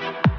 Bye.